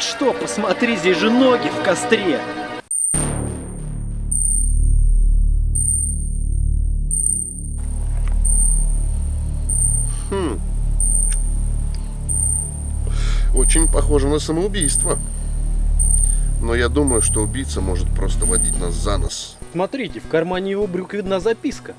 Как что? Посмотри, здесь же ноги в костре. Хм. Очень похоже на самоубийство. Но я думаю, что убийца может просто водить нас за нос. Смотрите, в кармане его брюк видна записка.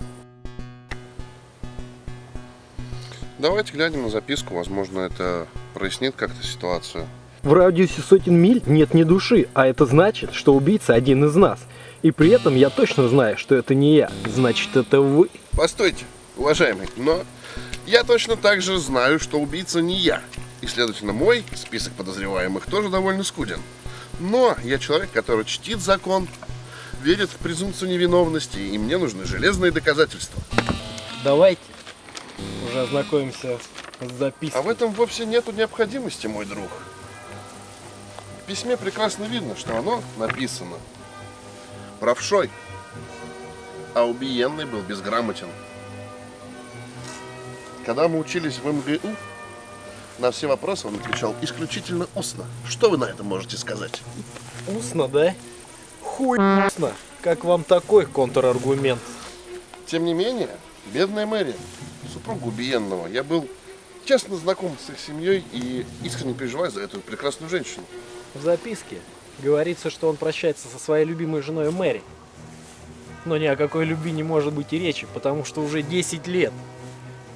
Давайте глянем на записку, возможно, это прояснит как-то ситуацию. В радиусе сотен миль нет ни души, а это значит, что убийца один из нас. И при этом я точно знаю, что это не я, значит это вы. Постойте, уважаемый, но я точно так же знаю, что убийца не я. И, следовательно, мой список подозреваемых тоже довольно скуден. Но я человек, который чтит закон, верит в презумпцию невиновности, и мне нужны железные доказательства. Давайте уже ознакомимся с запиской. А в этом вовсе нету необходимости, мой друг. В письме прекрасно видно, что оно написано правшой, а убиенный был безграмотен. Когда мы учились в МГУ, на все вопросы он отвечал исключительно устно. Что вы на это можете сказать? Устно, да? Хуй устно. Как вам такой контраргумент? Тем не менее, бедная Мэри, супруга убиенного, я был честно знаком с их семьей и искренне переживаю за эту прекрасную женщину. В записке говорится, что он прощается со своей любимой женой Мэри. Но ни о какой любви не может быть и речи, потому что уже 10 лет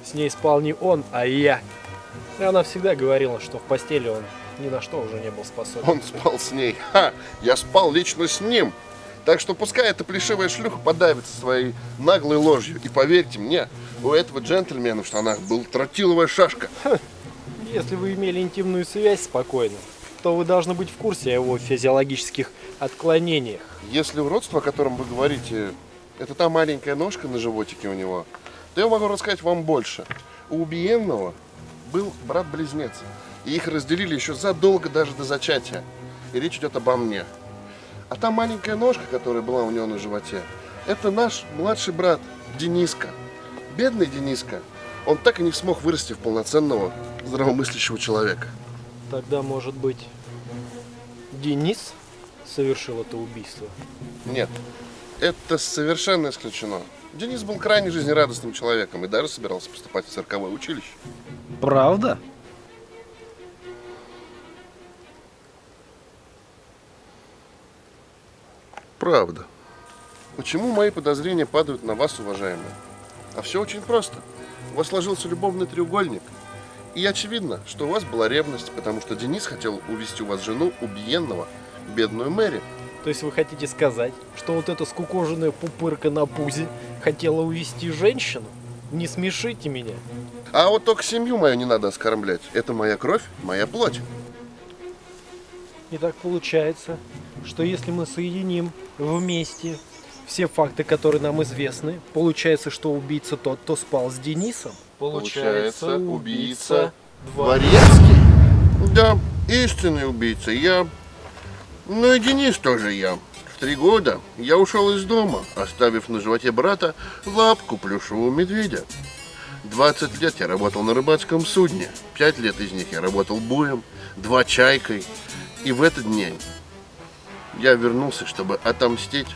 с ней спал не он, а я. И она всегда говорила, что в постели он ни на что уже не был способен. Он спал с ней. Ха! Я спал лично с ним. Так что пускай эта плешивая шлюха подавится своей наглой ложью. И поверьте мне, у этого джентльмена в штанах был тротиловая шашка. Если вы имели интимную связь спокойно, то вы должны быть в курсе о его физиологических отклонениях. Если уродство, о котором вы говорите, это та маленькая ножка на животике у него, то я могу рассказать вам больше. У убиенного был брат-близнец. И их разделили еще задолго даже до зачатия. И речь идет обо мне. А та маленькая ножка, которая была у него на животе, это наш младший брат Дениска. Бедный Дениска. Он так и не смог вырасти в полноценного здравомыслящего человека. Тогда, может быть, Денис совершил это убийство? Нет, это совершенно исключено. Денис был крайне жизнерадостным человеком и даже собирался поступать в цирковое училище. Правда? Правда. Почему мои подозрения падают на вас, уважаемые? А все очень просто. У вас сложился любовный треугольник. И очевидно, что у вас была ревность, потому что Денис хотел увести у вас жену убиенного, бедную Мэри. То есть вы хотите сказать, что вот эта скукоженная пупырка на пузе хотела увести женщину? Не смешите меня. А вот только семью мою не надо оскорблять. Это моя кровь, моя плоть. И так получается, что если мы соединим вместе все факты, которые нам известны, получается, что убийца тот, кто спал с Денисом. Получается, убийца Дворецкий? Да, истинный убийца. Я... Ну и Денис тоже я. В три года я ушел из дома, оставив на животе брата лапку плюшевого медведя. 20 лет я работал на рыбацком судне. Пять лет из них я работал буем, два чайкой. И в этот день я вернулся, чтобы отомстить